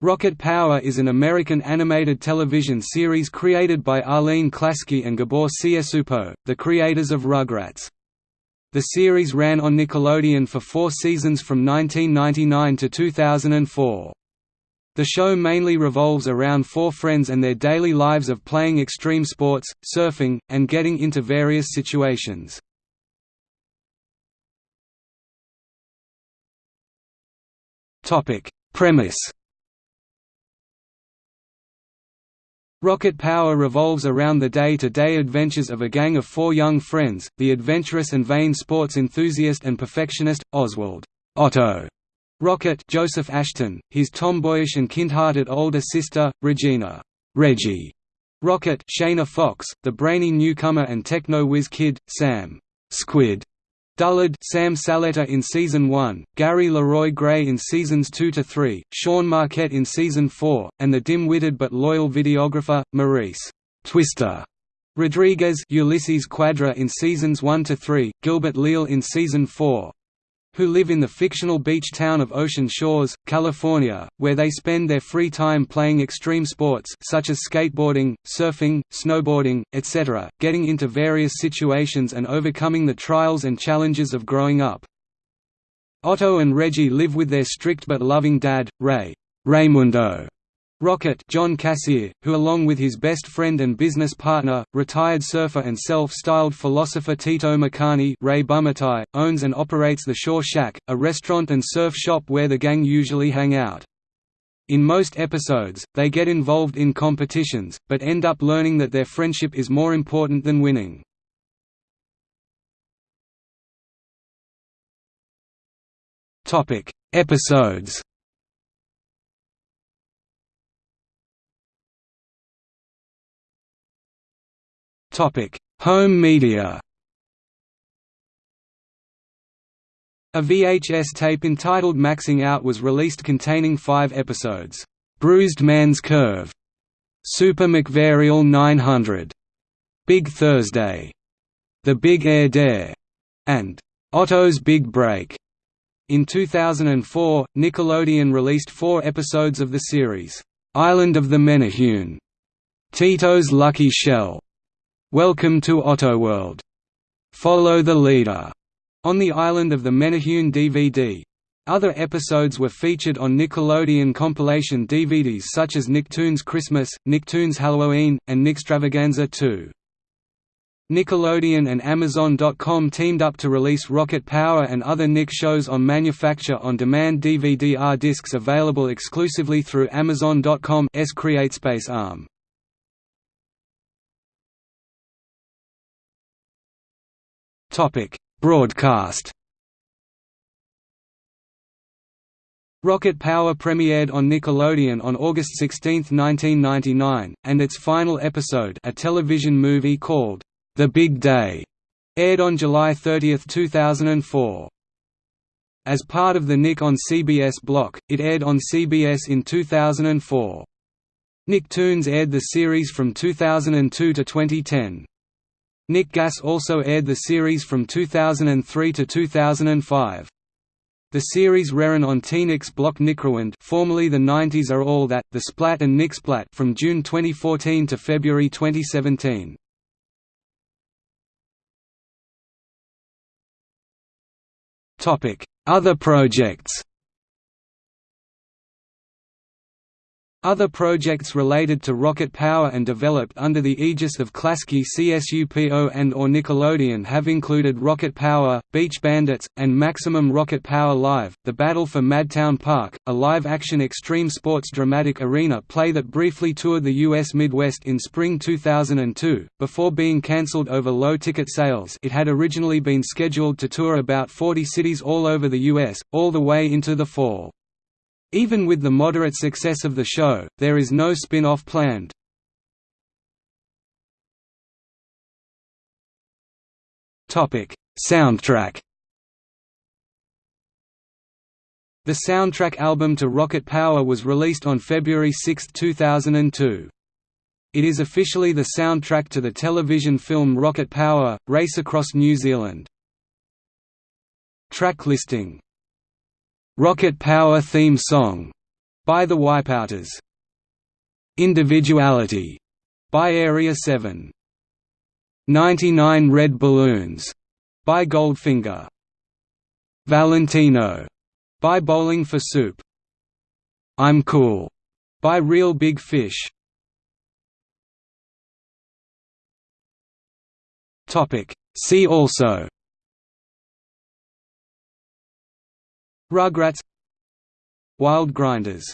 Rocket Power is an American animated television series created by Arlene Klasky and Gabor Csupo, the creators of Rugrats. The series ran on Nickelodeon for four seasons from 1999 to 2004. The show mainly revolves around four friends and their daily lives of playing extreme sports, surfing, and getting into various situations. Premise Rocket Power revolves around the day-to-day -day adventures of a gang of four young friends, the adventurous and vain sports enthusiast and perfectionist, Oswald Otto. Rocket Joseph Ashton, his tomboyish and kind-hearted older sister, Regina Reggie. Rocket Shayna Fox, the brainy newcomer and techno-whiz kid, Sam Squid Dullard Sam Saletta in Season 1, Gary Leroy Gray in Seasons 2–3, Sean Marquette in Season 4, and the dim-witted but loyal videographer, Maurice Twister Rodriguez Ulysses Cuadra in Seasons 1–3, Gilbert Leal in Season 4, who live in the fictional beach town of Ocean Shores, California, where they spend their free time playing extreme sports such as skateboarding, surfing, snowboarding, etc., getting into various situations and overcoming the trials and challenges of growing up. Otto and Reggie live with their strict but loving dad, Ray Raymundo Rocket John Kassir, who along with his best friend and business partner, retired surfer and self-styled philosopher Tito Makani Ray Bumatai, owns and operates the Shore Shack, a restaurant and surf shop where the gang usually hang out. In most episodes, they get involved in competitions, but end up learning that their friendship is more important than winning. Episodes Home media A VHS tape entitled Maxing Out was released containing five episodes, "'Bruised Man's Curve", "'Super McVarial 900", "'Big Thursday", "'The Big Air Dare", and "'Otto's Big Break". In 2004, Nickelodeon released four episodes of the series, "'Island of the Menehune", "'Tito's Lucky Shell", Welcome to Ottoworld. Follow the Leader on the island of the Menehune DVD. Other episodes were featured on Nickelodeon compilation DVDs such as Nicktoons Christmas, Nicktoons Halloween, and Nickstravaganza 2. Nickelodeon and Amazon.com teamed up to release Rocket Power and other Nick shows on manufacture-on-demand DVD-R discs available exclusively through Amazon.com's CreateSpace arm. Topic: Broadcast. Rocket Power premiered on Nickelodeon on August 16, 1999, and its final episode, a television movie called The Big Day, aired on July 30, 2004. As part of the Nick on CBS block, it aired on CBS in 2004. Nicktoons aired the series from 2002 to 2010. Nick Gas also aired the series from 2003 to 2005. The series ran on TeenNick's Block NickRewind formerly the 90s Are All That, The Splat and Nicksplat from June 2014 to February 2017. Other projects Other projects related to rocket power and developed under the aegis of Klasky CSUPO and or Nickelodeon have included Rocket Power, Beach Bandits, and Maximum Rocket Power Live, The Battle for Madtown Park, a live-action extreme sports dramatic arena play that briefly toured the U.S. Midwest in spring 2002, before being cancelled over low ticket sales it had originally been scheduled to tour about 40 cities all over the U.S., all the way into the fall. Even with the moderate success of the show, there is no spin-off planned. Soundtrack The soundtrack album to Rocket Power was released on February 6, 2002. It is officially the soundtrack to the television film Rocket Power, Race Across New Zealand. Track listing Rocket Power theme song by the Wipeouters. Individuality by Area 7. 99 Red Balloons by Goldfinger. Valentino by Bowling for Soup. I'm Cool by Real Big Fish. Topic See also Rugrats Wild Grinders